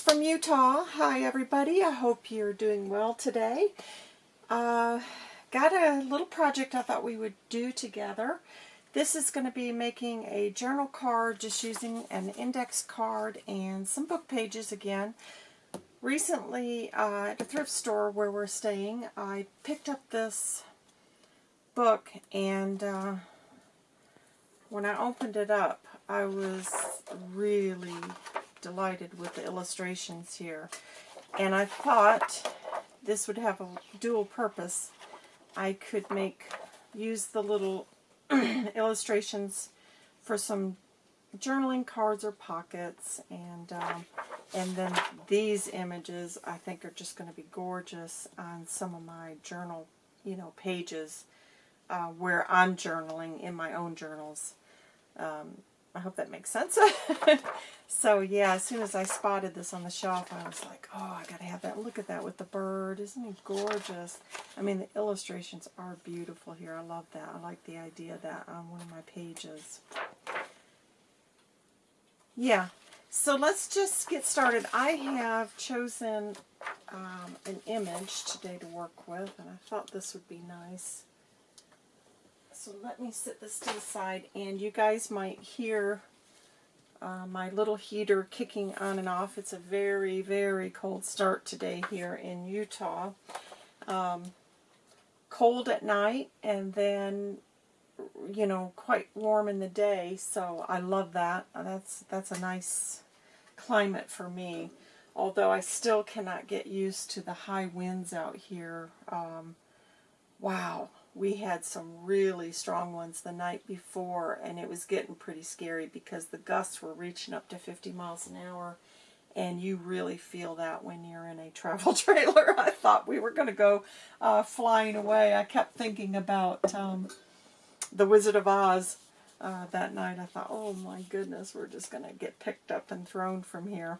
from Utah. Hi everybody, I hope you're doing well today. Uh, got a little project I thought we would do together. This is going to be making a journal card just using an index card and some book pages again. Recently uh, at a thrift store where we're staying, I picked up this book and uh, when I opened it up, I was really delighted with the illustrations here. And I thought this would have a dual purpose. I could make, use the little illustrations for some journaling cards or pockets and um, and then these images I think are just going to be gorgeous on some of my journal you know pages uh, where I'm journaling in my own journals um, I hope that makes sense. so yeah, as soon as I spotted this on the shelf, I was like, oh, I gotta have that. Look at that with the bird. Isn't he gorgeous? I mean, the illustrations are beautiful here. I love that. I like the idea that on one of my pages. Yeah, so let's just get started. I have chosen um, an image today to work with, and I thought this would be nice. So let me set this to the side and you guys might hear uh, my little heater kicking on and off. It's a very, very cold start today here in Utah. Um, cold at night and then you know quite warm in the day so I love that that's that's a nice climate for me although I still cannot get used to the high winds out here um, wow we had some really strong ones the night before and it was getting pretty scary because the gusts were reaching up to 50 miles an hour and you really feel that when you're in a travel trailer. I thought we were going to go uh, flying away. I kept thinking about um, The Wizard of Oz uh, that night. I thought, oh my goodness, we're just going to get picked up and thrown from here.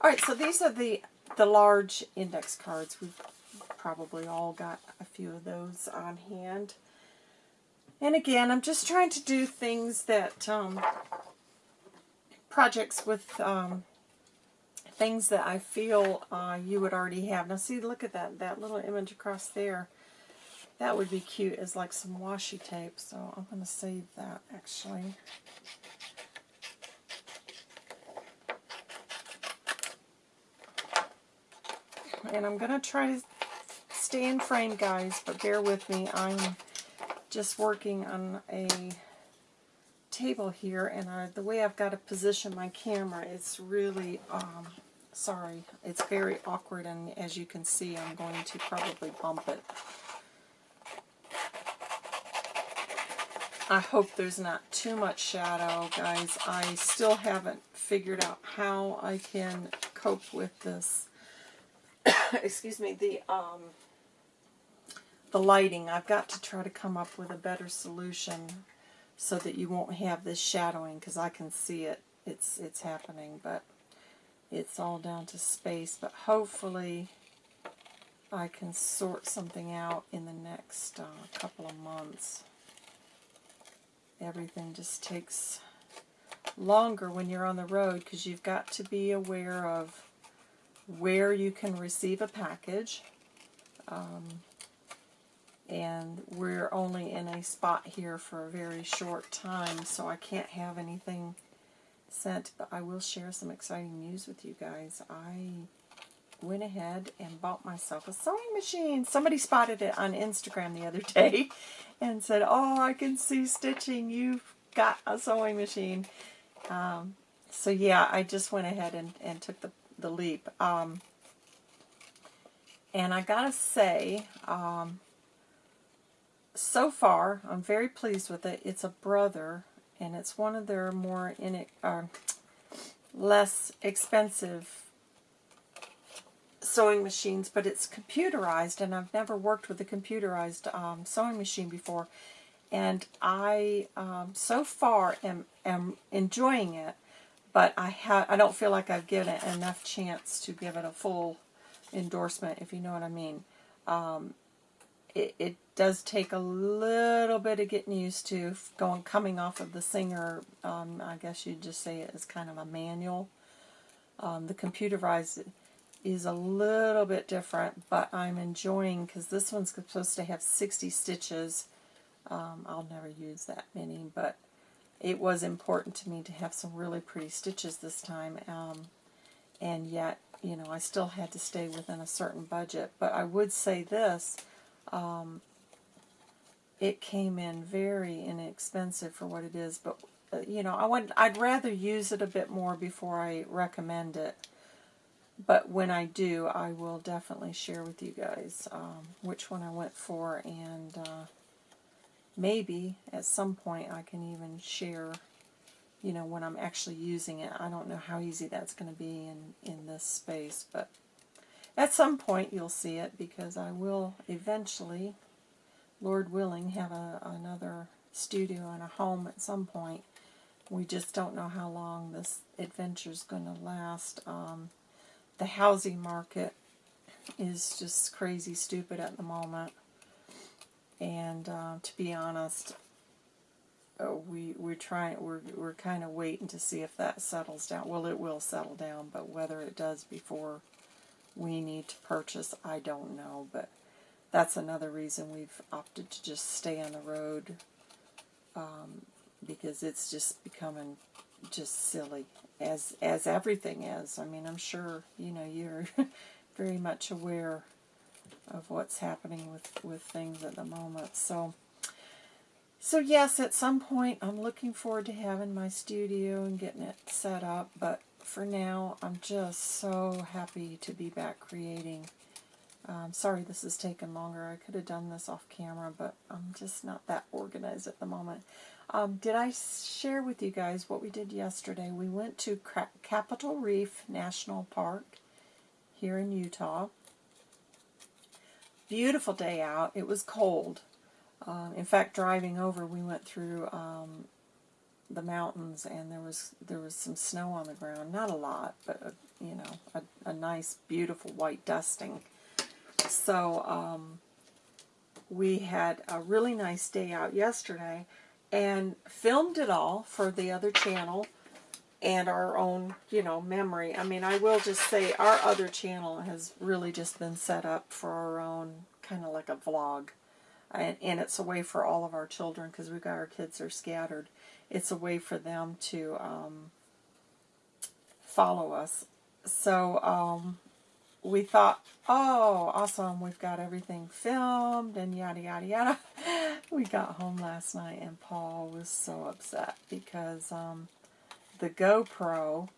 All right, so these are the, the large index cards. We've probably all got a few of those on hand. And again, I'm just trying to do things that, um, projects with um, things that I feel uh, you would already have. Now see, look at that, that little image across there. That would be cute as like some washi tape, so I'm going to save that actually. And I'm going to try stay in frame, guys, but bear with me. I'm just working on a table here, and I, the way I've got to position my camera, it's really, um, sorry, it's very awkward, and as you can see, I'm going to probably bump it. I hope there's not too much shadow, guys. I still haven't figured out how I can cope with this. Excuse me, the um, the lighting. I've got to try to come up with a better solution so that you won't have this shadowing because I can see it. It's, it's happening, but it's all down to space. But hopefully I can sort something out in the next uh, couple of months. Everything just takes longer when you're on the road because you've got to be aware of where you can receive a package. Um, and we're only in a spot here for a very short time, so I can't have anything sent, but I will share some exciting news with you guys. I went ahead and bought myself a sewing machine. Somebody spotted it on Instagram the other day and said, oh, I can see stitching. You've got a sewing machine. Um, so yeah, I just went ahead and, and took the, the leap. Um, and I gotta say, um, so far, I'm very pleased with it. It's a Brother, and it's one of their more in it, uh, less expensive sewing machines, but it's computerized, and I've never worked with a computerized um, sewing machine before. And I, um, so far, am, am enjoying it, but I, I don't feel like I've given it enough chance to give it a full endorsement, if you know what I mean. Um, it, it does take a little bit of getting used to going coming off of the Singer. Um, I guess you'd just say it as kind of a manual. Um, the computerized is a little bit different, but I'm enjoying because this one's supposed to have 60 stitches. Um, I'll never use that many, but it was important to me to have some really pretty stitches this time. Um, and yet, you know, I still had to stay within a certain budget. But I would say this, um, it came in very inexpensive for what it is. But, uh, you know, I want, I'd rather use it a bit more before I recommend it but when I do, I will definitely share with you guys um, which one I went for, and uh, maybe at some point I can even share, you know, when I'm actually using it. I don't know how easy that's going to be in, in this space, but at some point you'll see it because I will eventually, Lord willing, have a, another studio and a home at some point. We just don't know how long this adventure is going to last. Um, the housing market is just crazy stupid at the moment. And uh, to be honest, uh, we we're trying we're we're kind of waiting to see if that settles down. Well, it will settle down, but whether it does before we need to purchase, I don't know. But that's another reason we've opted to just stay on the road um, because it's just becoming just silly as as everything is. I mean, I'm sure you know you're very much aware of what's happening with with things at the moment. So so yes, at some point I'm looking forward to having my studio and getting it set up, but for now I'm just so happy to be back creating. Um, sorry this has taken longer. I could have done this off camera, but I'm just not that organized at the moment. Um, did I share with you guys what we did yesterday? We went to Capitol Reef National Park here in Utah. Beautiful day out. It was cold. Uh, in fact, driving over, we went through um, the mountains, and there was there was some snow on the ground. Not a lot, but a, you know, a, a nice, beautiful white dusting. So um, we had a really nice day out yesterday and filmed it all for the other channel and our own, you know, memory. I mean, I will just say our other channel has really just been set up for our own, kind of like a vlog. And, and it's a way for all of our children, because we've got our kids are scattered. It's a way for them to um, follow us. So um, we thought, oh, awesome, we've got everything filmed and yada, yada, yada. we got home last night and Paul was so upset because um, the GoPro,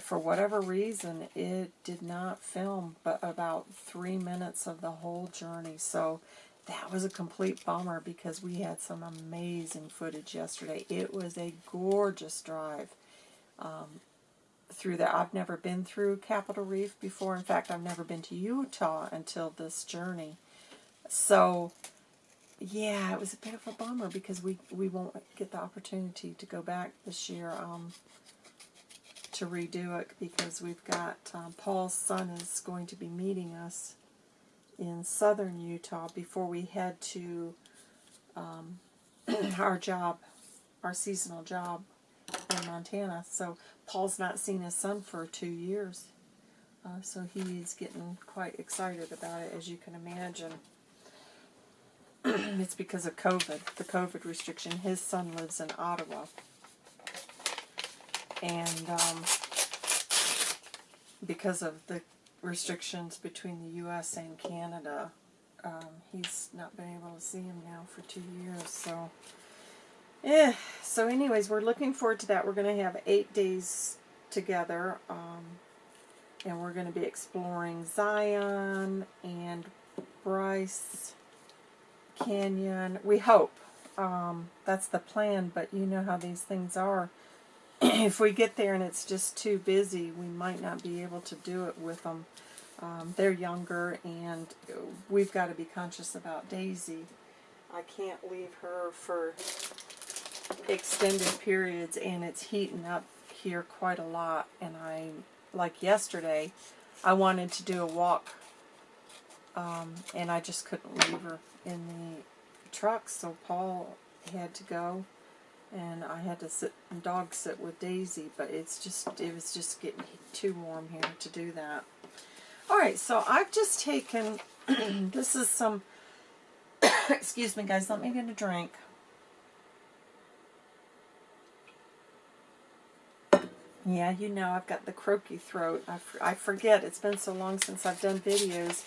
for whatever reason, it did not film but about three minutes of the whole journey. So that was a complete bummer because we had some amazing footage yesterday. It was a gorgeous drive. Um, through there. I've never been through Capitol Reef before. In fact, I've never been to Utah until this journey. So, yeah, it was a bit of a bummer because we, we won't get the opportunity to go back this year um, to redo it because we've got um, Paul's son is going to be meeting us in southern Utah before we head to um, our job, our seasonal job in Montana. So Paul's not seen his son for two years. Uh, so he's getting quite excited about it, as you can imagine. it's because of COVID, the COVID restriction. His son lives in Ottawa. And um, because of the restrictions between the U.S. and Canada, um, he's not been able to see him now for two years. So Eh, so anyways, we're looking forward to that. We're going to have eight days together. Um, and we're going to be exploring Zion and Bryce Canyon. We hope. Um, that's the plan, but you know how these things are. if we get there and it's just too busy, we might not be able to do it with them. Um, they're younger, and we've got to be conscious about Daisy. I can't leave her for extended periods and it's heating up here quite a lot and I like yesterday I wanted to do a walk um, and I just couldn't leave her in the truck so Paul had to go and I had to sit and dog sit with Daisy, but it's just it was just getting too warm here to do that. All right, so I've just taken this is some excuse me guys, let me get a drink. Yeah, you know I've got the croaky throat. I, I forget. It's been so long since I've done videos.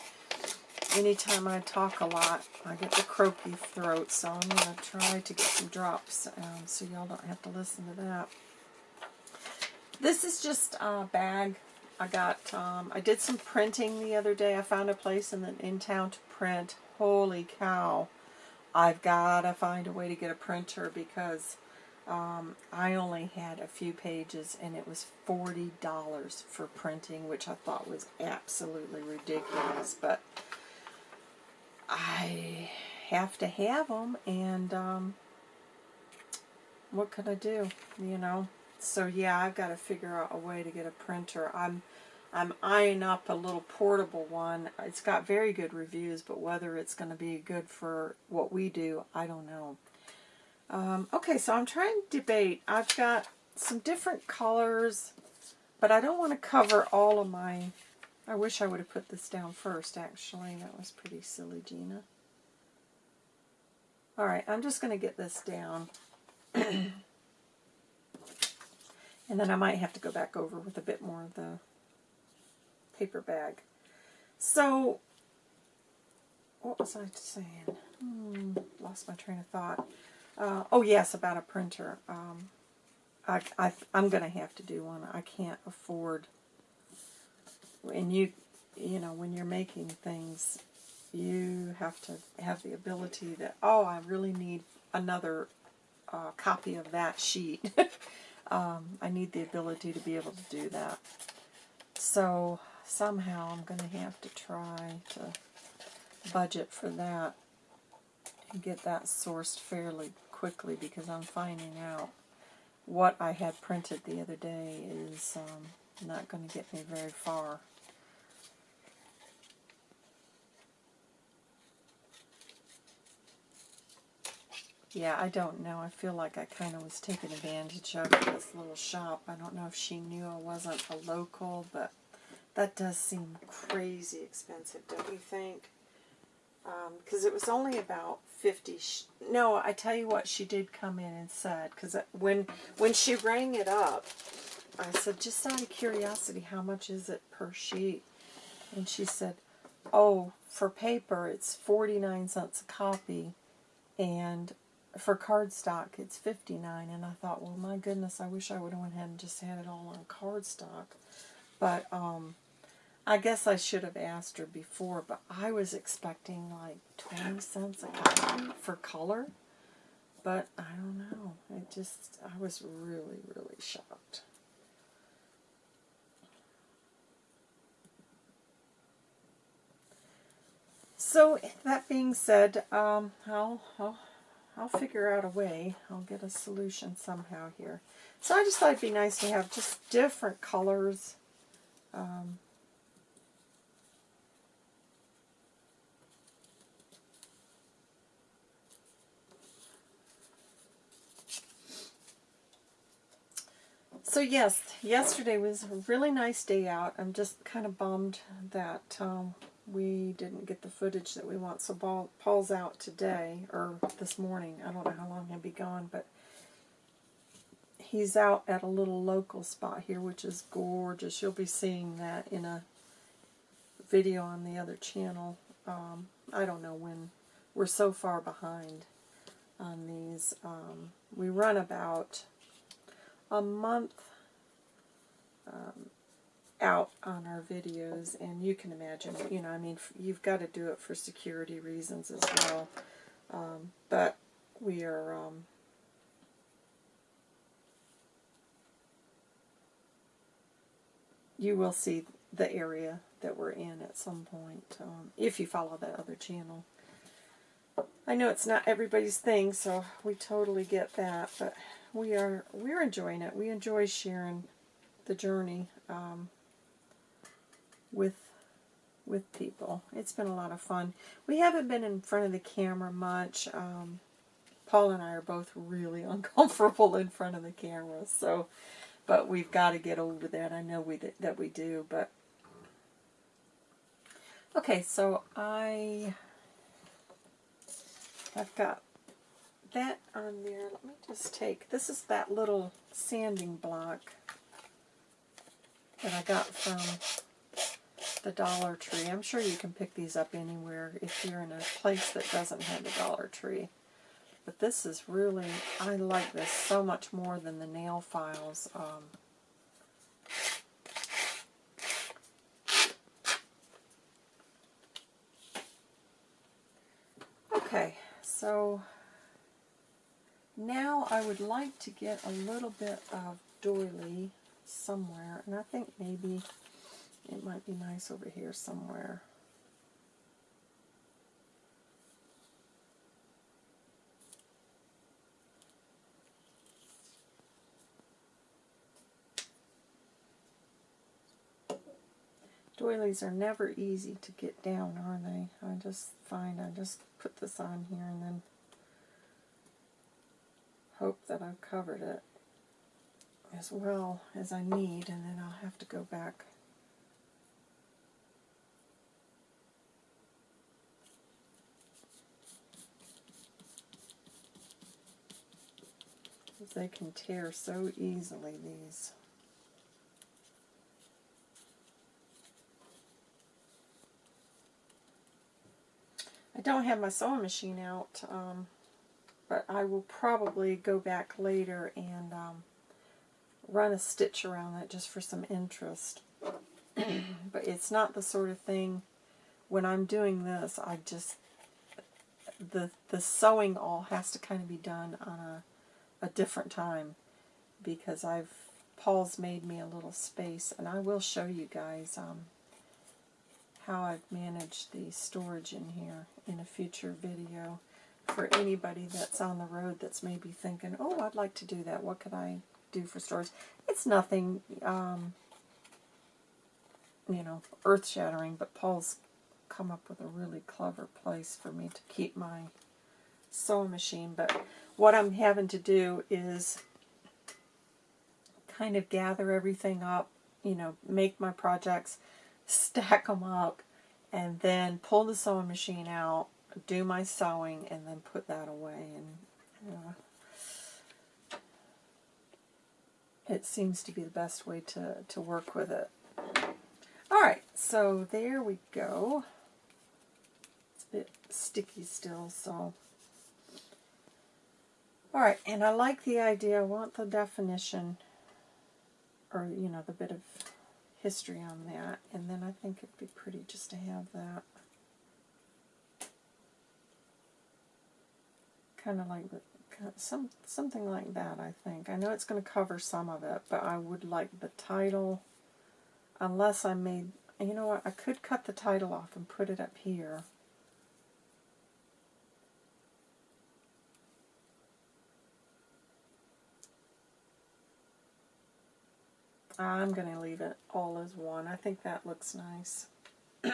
Anytime I talk a lot, I get the croaky throat. So I'm going to try to get some drops um, so y'all don't have to listen to that. This is just a bag. I got, um, I did some printing the other day. I found a place in, the, in town to print. Holy cow. I've got to find a way to get a printer because um, I only had a few pages and it was $40 for printing, which I thought was absolutely ridiculous. But I have to have them and um, what can I do, you know? So yeah, I've got to figure out a way to get a printer. I'm I'm eyeing up a little portable one. It's got very good reviews, but whether it's going to be good for what we do, I don't know. Um, okay, so I'm trying to debate. I've got some different colors, but I don't want to cover all of my... I wish I would have put this down first, actually. That was pretty silly, Gina. Alright, I'm just going to get this down. and then I might have to go back over with a bit more of the paper bag. So, what was I saying? Hmm, lost my train of thought. Uh, oh yes, about a printer. Um, I, I, I'm going to have to do one. I can't afford. And you, you know, when you're making things, you have to have the ability that oh, I really need another uh, copy of that sheet. um, I need the ability to be able to do that. So somehow I'm going to have to try to budget for that and get that sourced fairly quickly because I'm finding out what I had printed the other day is um, not going to get me very far. Yeah, I don't know. I feel like I kind of was taking advantage of this little shop. I don't know if she knew I wasn't a local, but that does seem crazy expensive, don't you think? Because um, it was only about 50 no i tell you what she did come in and said because when when she rang it up i said just out of curiosity how much is it per sheet and she said oh for paper it's 49 cents a copy and for cardstock it's 59 and i thought well my goodness i wish i would have went ahead and just had it all on cardstock but um I guess I should have asked her before, but I was expecting like 20 cents a copy for color. But I don't know. It just, I was really, really shocked. So that being said, um, I'll, I'll, I'll figure out a way. I'll get a solution somehow here. So I just thought it'd be nice to have just different colors. Um, So yes, yesterday was a really nice day out. I'm just kind of bummed that um, we didn't get the footage that we want. So Paul, Paul's out today, or this morning. I don't know how long he'll be gone, but he's out at a little local spot here, which is gorgeous. You'll be seeing that in a video on the other channel. Um, I don't know when. We're so far behind on these. Um, we run about a month um, out on our videos, and you can imagine, you know, I mean, you've got to do it for security reasons as well. Um, but we are, um, you will see the area that we're in at some point, um, if you follow that other channel. I know it's not everybody's thing, so we totally get that, but we are we're enjoying it. We enjoy sharing the journey um, with with people. It's been a lot of fun. We haven't been in front of the camera much. Um, Paul and I are both really uncomfortable in front of the camera, so, but we've got to get over that. I know we that we do, but okay. So I I've got that on there. Let me just take this is that little sanding block that I got from the Dollar Tree. I'm sure you can pick these up anywhere if you're in a place that doesn't have the Dollar Tree. But this is really, I like this so much more than the nail files. Um, okay, so now I would like to get a little bit of doily somewhere, and I think maybe it might be nice over here somewhere. Doilies are never easy to get down, are they? I just find I just put this on here and then hope that I've covered it as well as I need, and then I'll have to go back they can tear so easily, these. I don't have my sewing machine out, um, but I will probably go back later and um, run a stitch around it just for some interest. but it's not the sort of thing, when I'm doing this, I just, the, the sewing all has to kind of be done on a a different time because I've Paul's made me a little space and I will show you guys um, how I've managed the storage in here in a future video for anybody that's on the road that's maybe thinking, oh, I'd like to do that. What could I do for storage? It's nothing, um, you know, earth-shattering, but Paul's come up with a really clever place for me to keep my sewing machine. But what I'm having to do is kind of gather everything up, you know, make my projects, stack them up, and then pull the sewing machine out, do my sewing, and then put that away. And uh, it seems to be the best way to, to work with it. Alright, so there we go. It's a bit sticky still, so all right, and I like the idea. I want the definition, or, you know, the bit of history on that. And then I think it'd be pretty just to have that. Kind of like some something like that, I think. I know it's going to cover some of it, but I would like the title, unless I made, you know what, I could cut the title off and put it up here. I'm going to leave it all as one. I think that looks nice.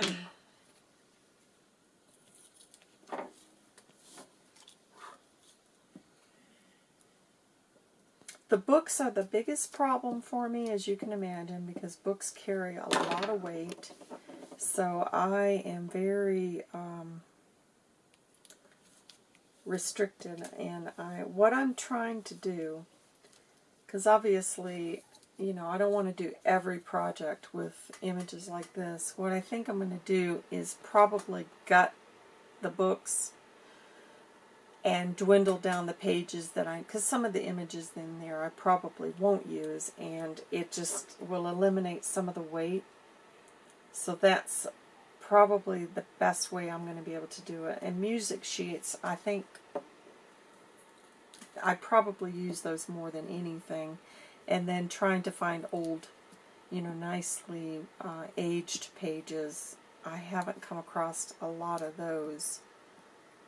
the books are the biggest problem for me, as you can imagine, because books carry a lot of weight. So I am very um, restricted, and I what I'm trying to do, because obviously you know, I don't want to do every project with images like this. What I think I'm going to do is probably gut the books and dwindle down the pages that I, because some of the images in there I probably won't use, and it just will eliminate some of the weight. So that's probably the best way I'm going to be able to do it. And music sheets, I think I probably use those more than anything and then trying to find old, you know, nicely uh, aged pages. I haven't come across a lot of those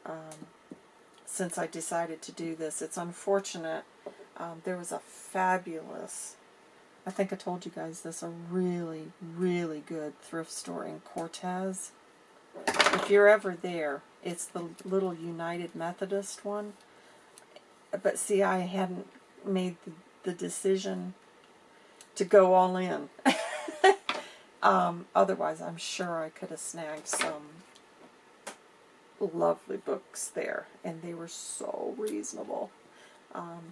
um, since I decided to do this. It's unfortunate. Um, there was a fabulous, I think I told you guys this, a really, really good thrift store in Cortez. If you're ever there, it's the little United Methodist one. but see, I hadn't made the, the decision to go all in. um, otherwise, I'm sure I could have snagged some lovely books there, and they were so reasonable. Um,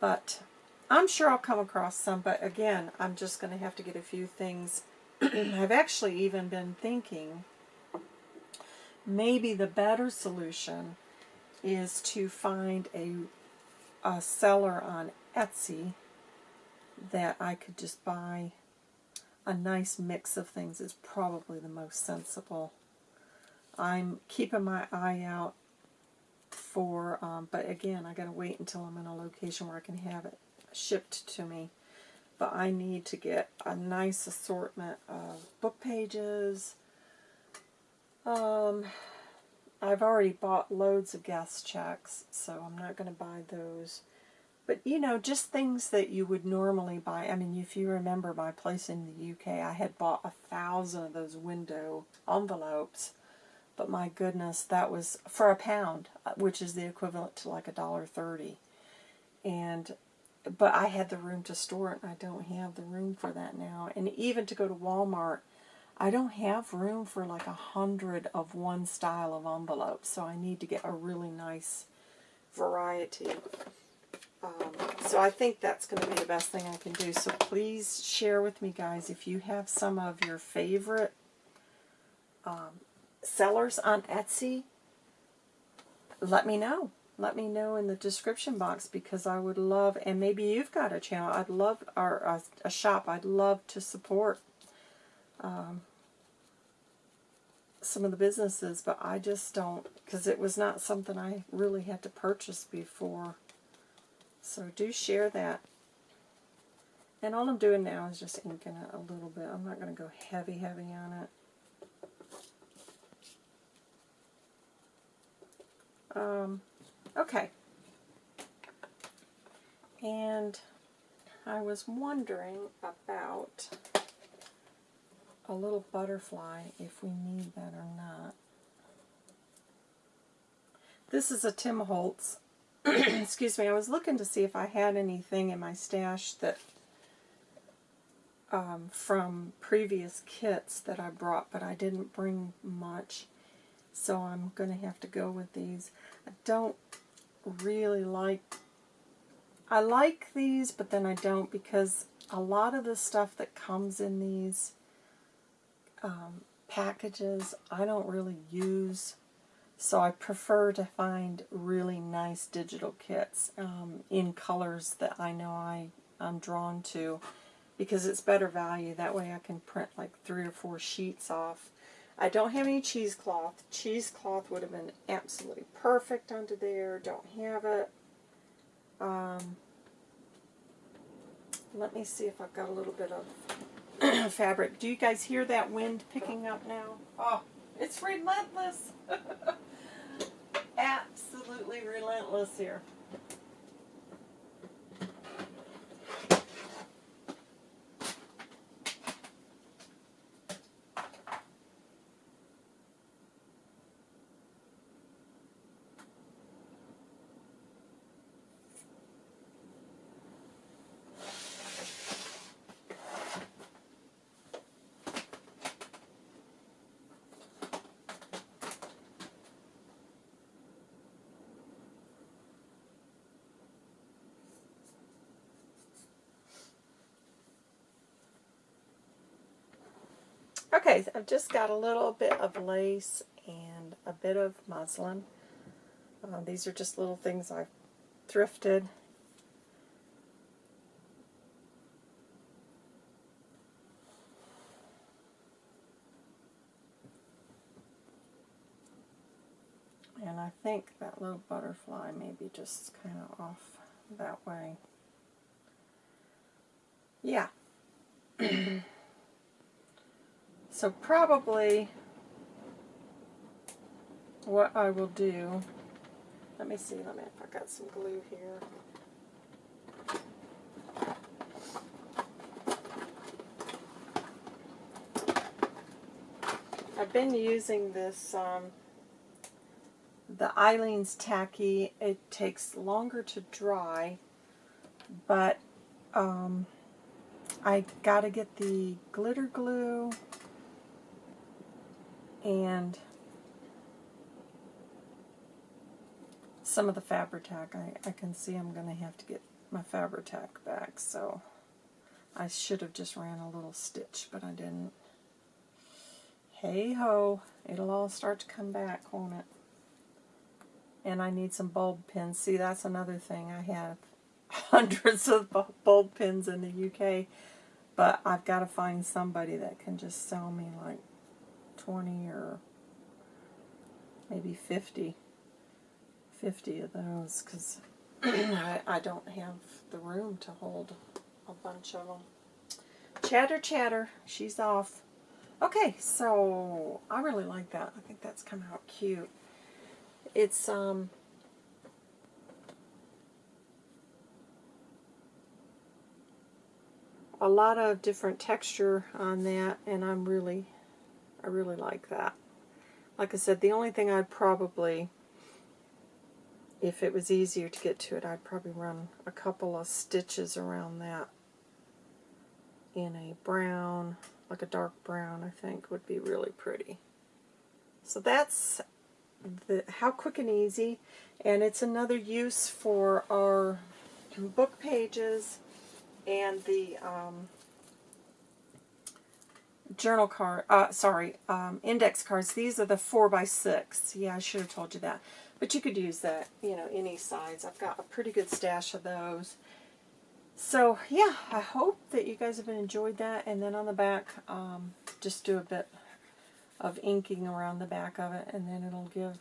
but I'm sure I'll come across some, but again, I'm just going to have to get a few things. I've actually even been thinking maybe the better solution is to find a, a seller on Etsy that I could just buy a nice mix of things is probably the most sensible. I'm keeping my eye out for, um, but again, I got to wait until I'm in a location where I can have it shipped to me. But I need to get a nice assortment of book pages. Um, I've already bought loads of guest checks, so I'm not going to buy those. But, you know, just things that you would normally buy. I mean, if you remember my place in the UK, I had bought a thousand of those window envelopes. But my goodness, that was for a pound, uh, which is the equivalent to like a dollar thirty. And but I had the room to store it, and I don't have the room for that now. And even to go to Walmart, I don't have room for like a hundred of one style of envelopes, so I need to get a really nice variety. Um, so I think that's going to be the best thing I can do. So please share with me, guys, if you have some of your favorite um, sellers on Etsy. Let me know. Let me know in the description box because I would love, and maybe you've got a channel. I'd love, or a, a shop. I'd love to support. Um, some of the businesses, but I just don't, because it was not something I really had to purchase before. So do share that. And all I'm doing now is just inking it a little bit. I'm not going to go heavy, heavy on it. Um, okay. And I was wondering about a little butterfly, if we need that or not. This is a Tim Holtz. Excuse me, I was looking to see if I had anything in my stash that um, from previous kits that I brought, but I didn't bring much. So I'm going to have to go with these. I don't really like, I like these, but then I don't because a lot of the stuff that comes in these um, packages I don't really use. So I prefer to find really nice digital kits um, in colors that I know I, I'm drawn to because it's better value. That way I can print like three or four sheets off. I don't have any cheesecloth. Cheesecloth would have been absolutely perfect under there. Don't have it. Um, let me see if I've got a little bit of fabric. Do you guys hear that wind picking up now? Oh, it's relentless. Absolutely relentless here. Okay, I've just got a little bit of lace and a bit of muslin. Uh, these are just little things I've thrifted. And I think that little butterfly may be just kind of off that way. Yeah. So probably what I will do, let me see, let me, if I got some glue here. I've been using this um, the Aleene's tacky. It takes longer to dry, but um, I got to get the glitter glue and some of the Fabri-Tac. I, I can see I'm going to have to get my Fabri-Tac back, so I should have just ran a little stitch, but I didn't. Hey ho, it'll all start to come back, won't it? And I need some bulb pins. See, that's another thing. I have hundreds of bulb pins in the UK, but I've got to find somebody that can just sell me like 20 or maybe 50. 50 of those because I, I don't have the room to hold a bunch of them. Chatter, chatter. She's off. Okay, so I really like that. I think that's come out cute. It's, um, a lot of different texture on that, and I'm really, I really like that. Like I said, the only thing I'd probably if it was easier to get to it, I'd probably run a couple of stitches around that in a brown, like a dark brown, I think would be really pretty. So that's the how quick and easy, and it's another use for our book pages and the um, journal card, uh, sorry, um, index cards. These are the 4 by 6 Yeah, I should have told you that. But you could use that, you know, any size. I've got a pretty good stash of those. So, yeah, I hope that you guys have enjoyed that. And then on the back, um, just do a bit of inking around the back of it. And then it'll give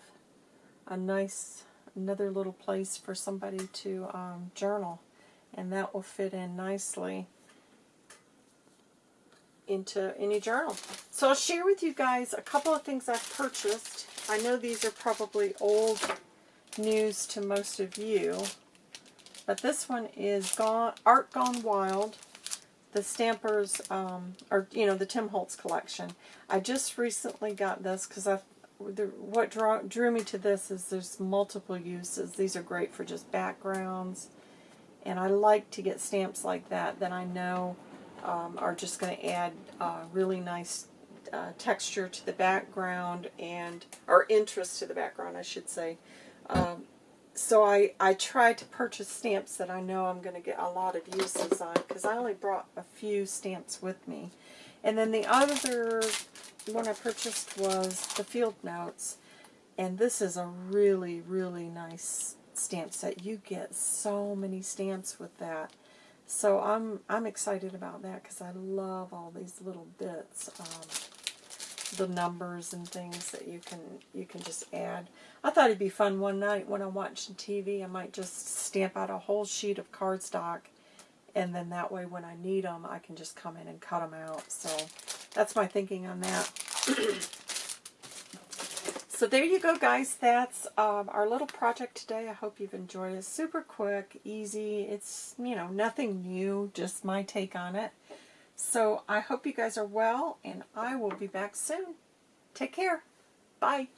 a nice, another little place for somebody to um, journal. And that will fit in nicely into any journal. So I'll share with you guys a couple of things I've purchased. I know these are probably old news to most of you, but this one is gone, Art Gone Wild, the Stampers, um, or, you know, the Tim Holtz collection. I just recently got this because I what draw, drew me to this is there's multiple uses. These are great for just backgrounds. And I like to get stamps like that that I know um, are just going to add uh, really nice uh, texture to the background and, or interest to the background, I should say. Um, so I, I try to purchase stamps that I know I'm going to get a lot of uses on because I only brought a few stamps with me. And then the other one I purchased was the Field Notes. And this is a really, really nice stamp set. You get so many stamps with that. So I'm I'm excited about that because I love all these little bits, um, the numbers and things that you can you can just add. I thought it'd be fun one night when I'm watching TV. I might just stamp out a whole sheet of cardstock, and then that way when I need them, I can just come in and cut them out. So that's my thinking on that. So there you go, guys. That's um, our little project today. I hope you've enjoyed it. Super quick, easy. It's, you know, nothing new, just my take on it. So I hope you guys are well, and I will be back soon. Take care. Bye.